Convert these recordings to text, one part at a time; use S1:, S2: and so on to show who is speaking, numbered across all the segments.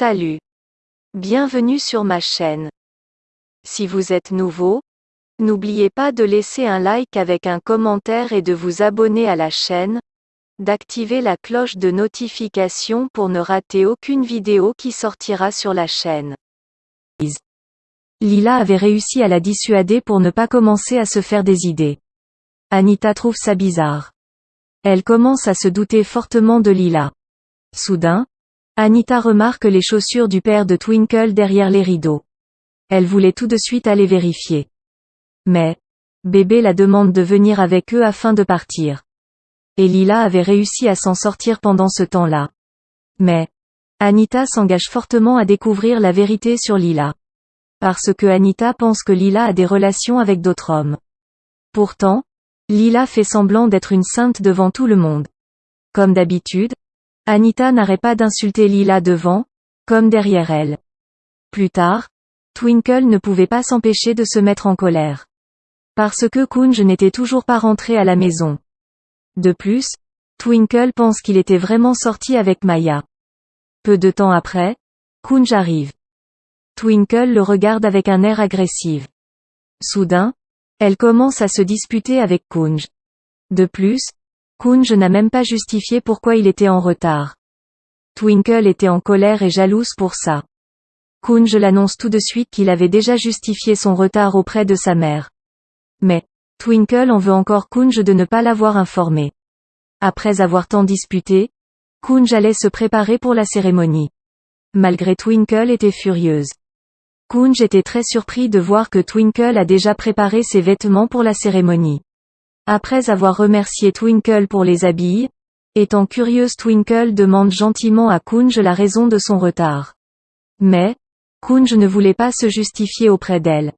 S1: Salut. Bienvenue sur ma chaîne. Si vous êtes nouveau, n'oubliez pas de laisser un like avec un commentaire et de vous abonner à la chaîne, d'activer la cloche de notification pour ne rater aucune vidéo qui sortira sur la chaîne.
S2: Lila avait réussi à la dissuader pour ne pas commencer à se faire des idées. Anita trouve ça bizarre. Elle commence à se douter fortement de Lila. Soudain, Anita remarque les chaussures du père de Twinkle derrière les rideaux. Elle voulait tout de suite aller vérifier. Mais, bébé la demande de venir avec eux afin de partir. Et Lila avait réussi à s'en sortir pendant ce temps-là. Mais, Anita s'engage fortement à découvrir la vérité sur Lila. Parce que Anita pense que Lila a des relations avec d'autres hommes. Pourtant, Lila fait semblant d'être une sainte devant tout le monde. Comme d'habitude, Anita n'arrête pas d'insulter Lila devant, comme derrière elle. Plus tard, Twinkle ne pouvait pas s'empêcher de se mettre en colère. Parce que Kunj n'était toujours pas rentré à la maison. De plus, Twinkle pense qu'il était vraiment sorti avec Maya. Peu de temps après, Kunj arrive. Twinkle le regarde avec un air agressif. Soudain, elle commence à se disputer avec Kunj. De plus, Kunj n'a même pas justifié pourquoi il était en retard. Twinkle était en colère et jalouse pour ça. Kunj l'annonce tout de suite qu'il avait déjà justifié son retard auprès de sa mère. Mais, Twinkle en veut encore Kunj de ne pas l'avoir informé. Après avoir tant disputé, Kunj allait se préparer pour la cérémonie. Malgré Twinkle était furieuse. Kunj était très surpris de voir que Twinkle a déjà préparé ses vêtements pour la cérémonie. Après avoir remercié Twinkle pour les habits, étant curieuse Twinkle demande gentiment à Kunj la raison de son retard. Mais, Kunj ne voulait pas se justifier auprès d'elle.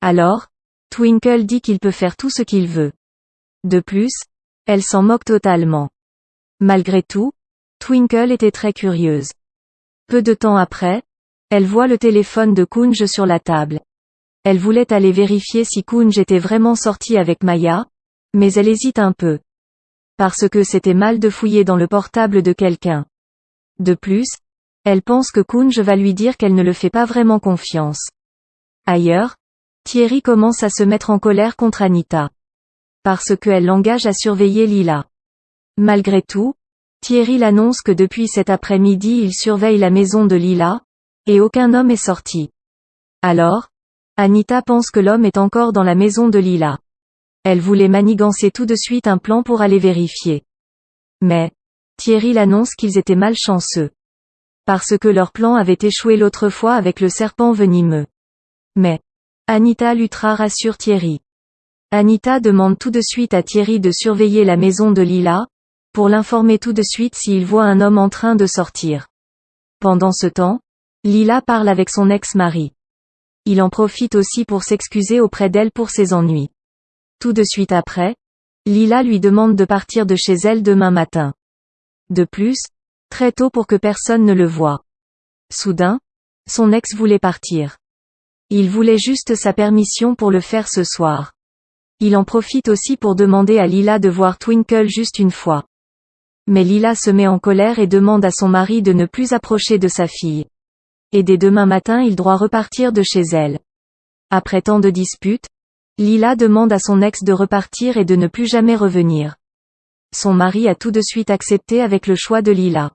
S2: Alors, Twinkle dit qu'il peut faire tout ce qu'il veut. De plus, elle s'en moque totalement. Malgré tout, Twinkle était très curieuse. Peu de temps après, elle voit le téléphone de Kunj sur la table. Elle voulait aller vérifier si Kunj était vraiment sorti avec Maya, mais elle hésite un peu. Parce que c'était mal de fouiller dans le portable de quelqu'un. De plus, elle pense que Kunj va lui dire qu'elle ne le fait pas vraiment confiance. Ailleurs, Thierry commence à se mettre en colère contre Anita. Parce qu'elle l'engage à surveiller Lila. Malgré tout, Thierry l'annonce que depuis cet après-midi il surveille la maison de Lila, et aucun homme est sorti. Alors, Anita pense que l'homme est encore dans la maison de Lila. Elle voulait manigancer tout de suite un plan pour aller vérifier. Mais, Thierry l'annonce qu'ils étaient malchanceux. Parce que leur plan avait échoué l'autre fois avec le serpent venimeux. Mais, Anita Lutra rassure Thierry. Anita demande tout de suite à Thierry de surveiller la maison de Lila, pour l'informer tout de suite s'il voit un homme en train de sortir. Pendant ce temps, Lila parle avec son ex-mari. Il en profite aussi pour s'excuser auprès d'elle pour ses ennuis. Tout de suite après, Lila lui demande de partir de chez elle demain matin. De plus, très tôt pour que personne ne le voie. Soudain, son ex voulait partir. Il voulait juste sa permission pour le faire ce soir. Il en profite aussi pour demander à Lila de voir Twinkle juste une fois. Mais Lila se met en colère et demande à son mari de ne plus approcher de sa fille et dès demain matin il doit repartir de chez elle. Après tant de disputes, Lila demande à son ex de repartir et de ne plus jamais revenir. Son mari a tout de suite accepté avec le choix de Lila.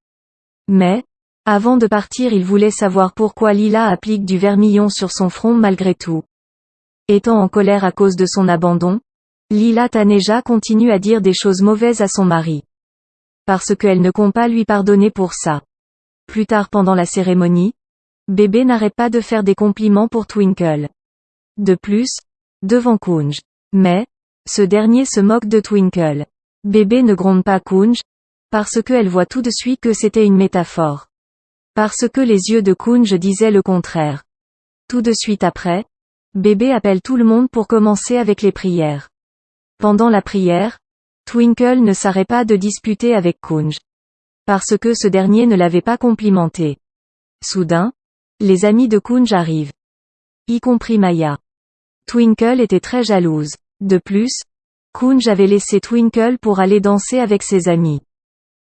S2: Mais, avant de partir il voulait savoir pourquoi Lila applique du vermillon sur son front malgré tout. Étant en colère à cause de son abandon, Lila Taneja continue à dire des choses mauvaises à son mari. Parce qu'elle ne compte pas lui pardonner pour ça. Plus tard pendant la cérémonie, Bébé n'arrête pas de faire des compliments pour Twinkle. De plus, devant Kunj. Mais, ce dernier se moque de Twinkle. Bébé ne gronde pas Kunj, parce qu'elle voit tout de suite que c'était une métaphore. Parce que les yeux de Kunj disaient le contraire. Tout de suite après, bébé appelle tout le monde pour commencer avec les prières. Pendant la prière, Twinkle ne s'arrête pas de disputer avec Kunj. Parce que ce dernier ne l'avait pas complimenté. Soudain, les amis de Kunj arrivent. Y compris Maya. Twinkle était très jalouse. De plus, Kunj avait laissé Twinkle pour aller danser avec ses amis.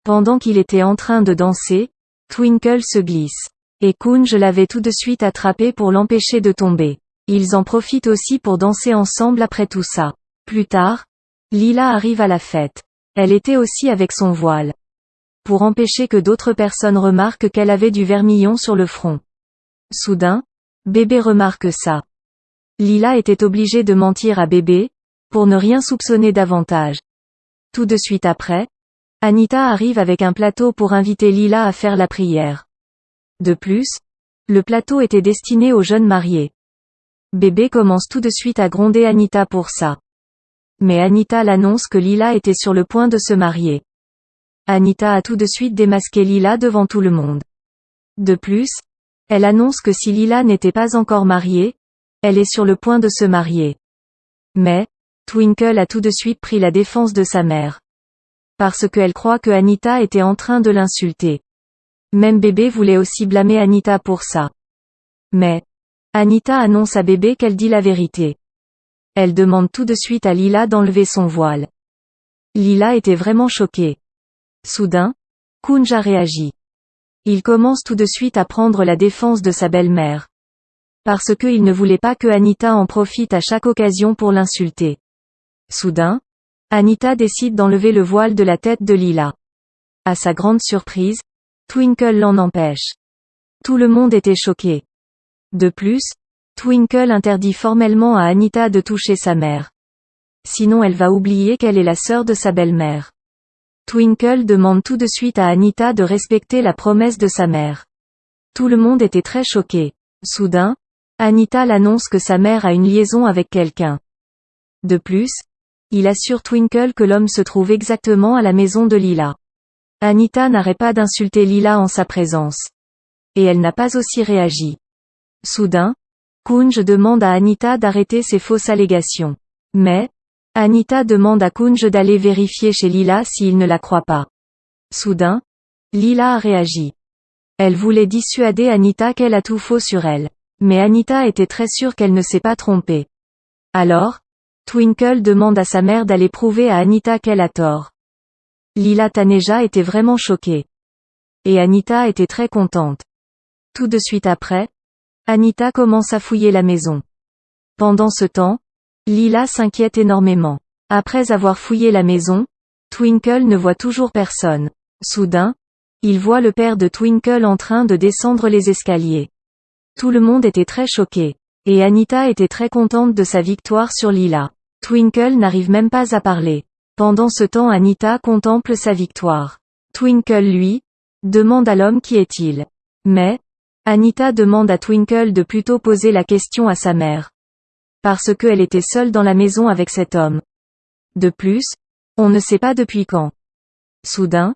S2: Pendant qu'il était en train de danser, Twinkle se glisse. Et Kunj l'avait tout de suite attrapé pour l'empêcher de tomber. Ils en profitent aussi pour danser ensemble après tout ça. Plus tard, Lila arrive à la fête. Elle était aussi avec son voile. Pour empêcher que d'autres personnes remarquent qu'elle avait du vermillon sur le front. Soudain, bébé remarque ça. Lila était obligée de mentir à bébé, pour ne rien soupçonner davantage. Tout de suite après, Anita arrive avec un plateau pour inviter Lila à faire la prière. De plus, le plateau était destiné aux jeunes mariés. Bébé commence tout de suite à gronder Anita pour ça. Mais Anita l'annonce que Lila était sur le point de se marier. Anita a tout de suite démasqué Lila devant tout le monde. De plus, elle annonce que si Lila n'était pas encore mariée, elle est sur le point de se marier. Mais, Twinkle a tout de suite pris la défense de sa mère. Parce qu'elle croit que Anita était en train de l'insulter. Même bébé voulait aussi blâmer Anita pour ça. Mais, Anita annonce à bébé qu'elle dit la vérité. Elle demande tout de suite à Lila d'enlever son voile. Lila était vraiment choquée. Soudain, Kunja réagit. Il commence tout de suite à prendre la défense de sa belle-mère. Parce qu'il ne voulait pas que Anita en profite à chaque occasion pour l'insulter. Soudain, Anita décide d'enlever le voile de la tête de Lila. À sa grande surprise, Twinkle l'en empêche. Tout le monde était choqué. De plus, Twinkle interdit formellement à Anita de toucher sa mère. Sinon elle va oublier qu'elle est la sœur de sa belle-mère. Twinkle demande tout de suite à Anita de respecter la promesse de sa mère. Tout le monde était très choqué. Soudain, Anita l'annonce que sa mère a une liaison avec quelqu'un. De plus, il assure Twinkle que l'homme se trouve exactement à la maison de Lila. Anita n'arrête pas d'insulter Lila en sa présence. Et elle n'a pas aussi réagi. Soudain, Kunj demande à Anita d'arrêter ses fausses allégations. Mais, Anita demande à Kunj d'aller vérifier chez Lila s'il ne la croit pas. Soudain, Lila a réagi. Elle voulait dissuader Anita qu'elle a tout faux sur elle. Mais Anita était très sûre qu'elle ne s'est pas trompée. Alors, Twinkle demande à sa mère d'aller prouver à Anita qu'elle a tort. Lila Taneja était vraiment choquée. Et Anita était très contente. Tout de suite après, Anita commence à fouiller la maison. Pendant ce temps, Lila s'inquiète énormément. Après avoir fouillé la maison, Twinkle ne voit toujours personne. Soudain, il voit le père de Twinkle en train de descendre les escaliers. Tout le monde était très choqué. Et Anita était très contente de sa victoire sur Lila. Twinkle n'arrive même pas à parler. Pendant ce temps Anita contemple sa victoire. Twinkle lui, demande à l'homme qui est-il. Mais, Anita demande à Twinkle de plutôt poser la question à sa mère. Parce qu'elle était seule dans la maison avec cet homme. De plus, on ne sait pas depuis quand. Soudain,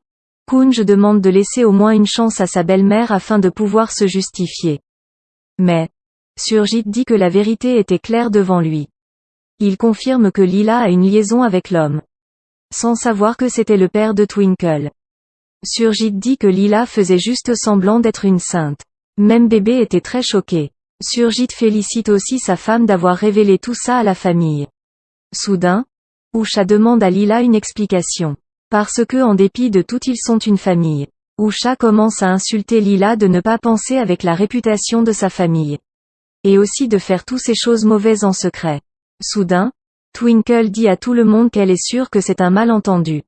S2: Kunj demande de laisser au moins une chance à sa belle-mère afin de pouvoir se justifier. Mais, Surjit dit que la vérité était claire devant lui. Il confirme que Lila a une liaison avec l'homme. Sans savoir que c'était le père de Twinkle. Surjit dit que Lila faisait juste semblant d'être une sainte. Même bébé était très choqué. Surjit félicite aussi sa femme d'avoir révélé tout ça à la famille. Soudain, Usha demande à Lila une explication. Parce que en dépit de tout ils sont une famille. Usha commence à insulter Lila de ne pas penser avec la réputation de sa famille. Et aussi de faire toutes ces choses mauvaises en secret. Soudain, Twinkle dit à tout le monde qu'elle est sûre que c'est un malentendu.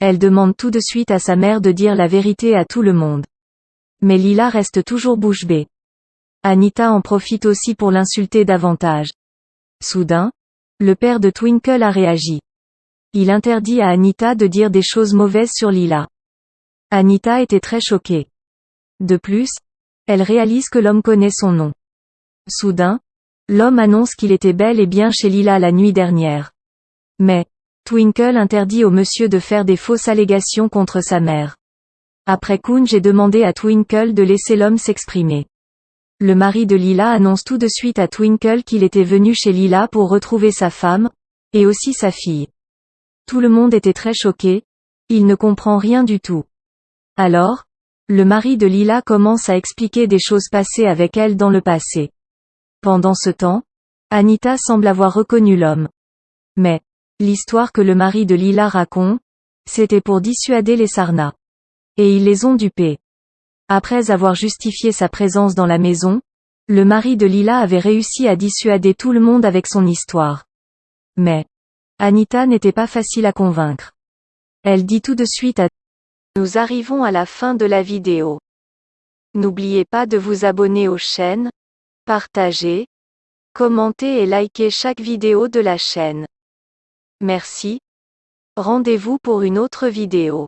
S2: Elle demande tout de suite à sa mère de dire la vérité à tout le monde. Mais Lila reste toujours bouche bée. Anita en profite aussi pour l'insulter davantage. Soudain, le père de Twinkle a réagi. Il interdit à Anita de dire des choses mauvaises sur Lila. Anita était très choquée. De plus, elle réalise que l'homme connaît son nom. Soudain, l'homme annonce qu'il était bel et bien chez Lila la nuit dernière. Mais, Twinkle interdit au monsieur de faire des fausses allégations contre sa mère. Après Kun j'ai demandé à Twinkle de laisser l'homme s'exprimer. Le mari de Lila annonce tout de suite à Twinkle qu'il était venu chez Lila pour retrouver sa femme, et aussi sa fille. Tout le monde était très choqué, il ne comprend rien du tout. Alors, le mari de Lila commence à expliquer des choses passées avec elle dans le passé. Pendant ce temps, Anita semble avoir reconnu l'homme. Mais, l'histoire que le mari de Lila raconte, c'était pour dissuader les Sarna. Et ils les ont dupés. Après avoir justifié sa présence dans la maison, le mari de Lila avait réussi à dissuader tout le monde avec son histoire. Mais, Anita n'était pas facile à convaincre. Elle dit tout de suite à
S1: Nous arrivons à la fin de la vidéo. N'oubliez pas de vous abonner aux chaînes, partager, commenter et liker chaque vidéo de la chaîne. Merci. Rendez-vous pour une autre vidéo.